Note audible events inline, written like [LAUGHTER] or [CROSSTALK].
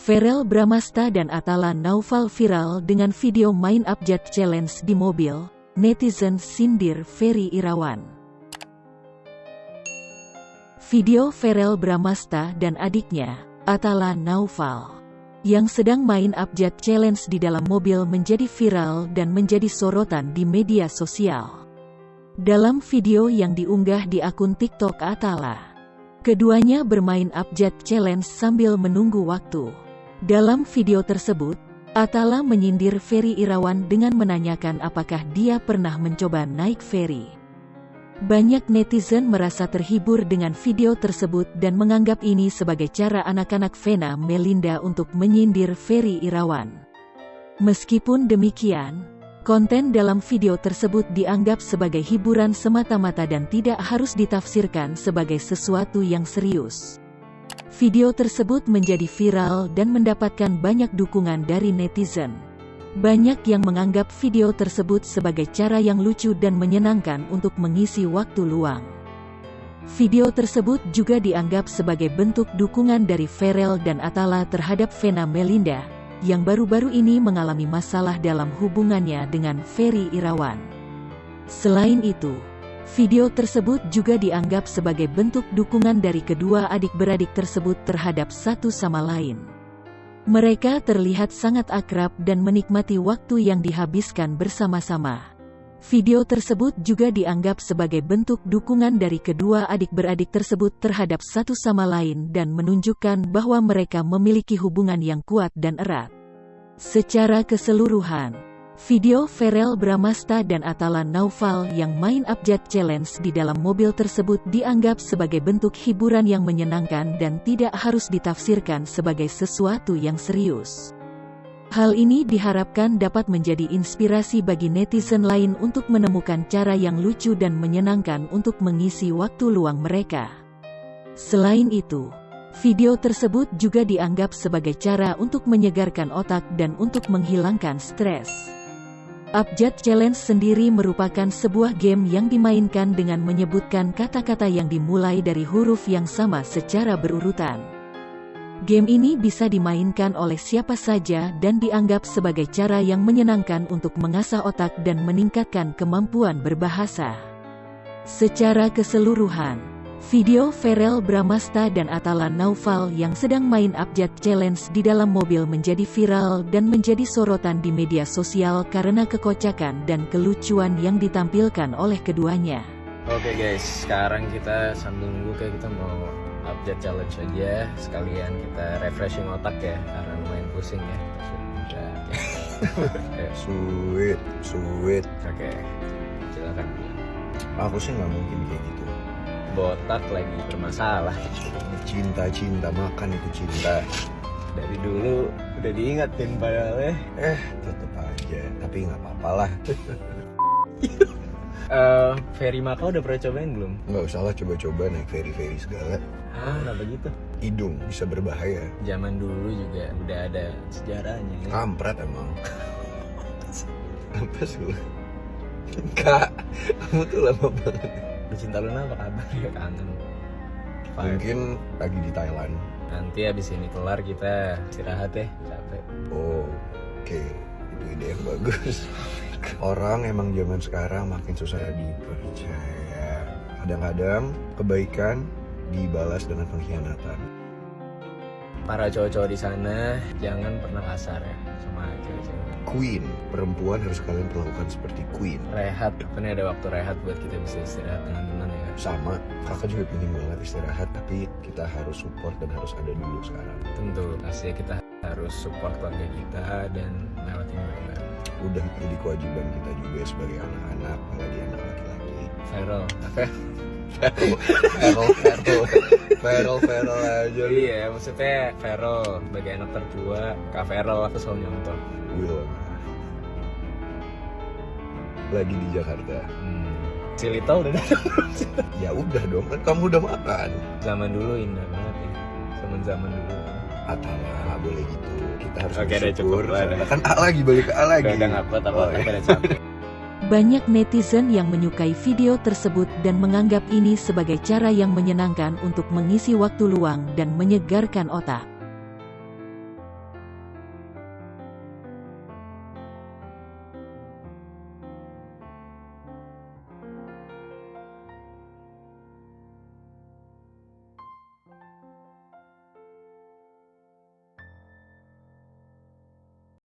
Ferel Bramasta dan Atala Naufal viral dengan video main abjad challenge di mobil, netizen sindir Ferry Irawan. Video Ferel Bramasta dan adiknya, Atala Naufal, yang sedang main abjad challenge di dalam mobil menjadi viral dan menjadi sorotan di media sosial. Dalam video yang diunggah di akun TikTok Atala, keduanya bermain abjad challenge sambil menunggu waktu. Dalam video tersebut, Atala menyindir Ferry Irawan dengan menanyakan apakah dia pernah mencoba naik ferry. Banyak netizen merasa terhibur dengan video tersebut dan menganggap ini sebagai cara anak-anak Vena Melinda untuk menyindir Ferry Irawan. Meskipun demikian, konten dalam video tersebut dianggap sebagai hiburan semata-mata dan tidak harus ditafsirkan sebagai sesuatu yang serius. Video tersebut menjadi viral dan mendapatkan banyak dukungan dari netizen. Banyak yang menganggap video tersebut sebagai cara yang lucu dan menyenangkan untuk mengisi waktu luang. Video tersebut juga dianggap sebagai bentuk dukungan dari Ferel dan Atala terhadap Vena Melinda, yang baru-baru ini mengalami masalah dalam hubungannya dengan Ferry Irawan. Selain itu, Video tersebut juga dianggap sebagai bentuk dukungan dari kedua adik-beradik tersebut terhadap satu sama lain. Mereka terlihat sangat akrab dan menikmati waktu yang dihabiskan bersama-sama. Video tersebut juga dianggap sebagai bentuk dukungan dari kedua adik-beradik tersebut terhadap satu sama lain dan menunjukkan bahwa mereka memiliki hubungan yang kuat dan erat. Secara keseluruhan, Video Ferel Bramasta dan Atala Naufal yang main abjad challenge di dalam mobil tersebut dianggap sebagai bentuk hiburan yang menyenangkan dan tidak harus ditafsirkan sebagai sesuatu yang serius. Hal ini diharapkan dapat menjadi inspirasi bagi netizen lain untuk menemukan cara yang lucu dan menyenangkan untuk mengisi waktu luang mereka. Selain itu, video tersebut juga dianggap sebagai cara untuk menyegarkan otak dan untuk menghilangkan stres. Abjad Challenge sendiri merupakan sebuah game yang dimainkan dengan menyebutkan kata-kata yang dimulai dari huruf yang sama secara berurutan. Game ini bisa dimainkan oleh siapa saja dan dianggap sebagai cara yang menyenangkan untuk mengasah otak dan meningkatkan kemampuan berbahasa. Secara keseluruhan, Video Ferel Bramasta dan Atala Naufal yang sedang main abjad challenge di dalam mobil menjadi viral dan menjadi sorotan di media sosial karena kekocakan dan kelucuan yang ditampilkan oleh keduanya. Oke guys, sekarang kita sambil nunggu kayak kita mau abjad challenge aja sekalian kita refreshing otak ya karena lumayan pusing ya. Sudah. sweet, sweet. Oke, silakan. Aku sih nggak mungkin kayak gitu botak lagi bermasalah. Cinta-cinta makan itu cinta. Dari dulu udah diingatin padahal ya eh tetep aja tapi nggak apa-apa lah. Uh, [LAUGHS] ferry Maka udah pernah cobain belum? Nggak usah lah coba-coba naik ferry-ferry segala. Ah, kenapa gitu? Hidung bisa berbahaya. Zaman dulu juga udah ada sejarahnya ya? Kampret emang. Apa sih Kak, kamu tuh lama banget Pecinta Luna apa kabar? [LAUGHS] Ya kangen. Mungkin lagi di Thailand. Nanti abis ini kelar kita istirahat ya capek. Oh oke. Okay. itu ide yang bagus. [LAUGHS] Orang emang zaman sekarang makin susah dipercaya. Kadang-kadang kebaikan dibalas dengan pengkhianatan Para cowok-cowok di sana jangan pernah kasar ya sama cewek-cewek. Queen. Perempuan harus kalian perlakukan seperti queen. Rehat. Ini ada waktu rehat buat kita bisa istirahat dengan tenang ya. Sama. Kakak juga ingin banget istirahat tapi kita harus support dan harus ada dulu sekarang. Tentu. Pasti kita harus support keluarga kita dan melewati bareng udah jadi kewajiban kita juga sebagai anak-anak apalagi anak laki-laki. Viral [LAUGHS] Feral, feral, feral, feral aja Iya, maksudnya feral sebagai anak tertua, Kak Feral aku selalu nyontoh. Will lagi di Jakarta. Hmm. Cilita udah datang [LAUGHS] Ya udah dong, kan kamu udah makan. Zaman dulu indah banget ya. Zaman zaman dulu. Atala boleh gitu. Kita harus Oke, bersyukur. Cukup, kan A lagi balik ke A lagi. Udah nggak kuat apa oh, iya. capek. Banyak netizen yang menyukai video tersebut dan menganggap ini sebagai cara yang menyenangkan untuk mengisi waktu luang dan menyegarkan otak.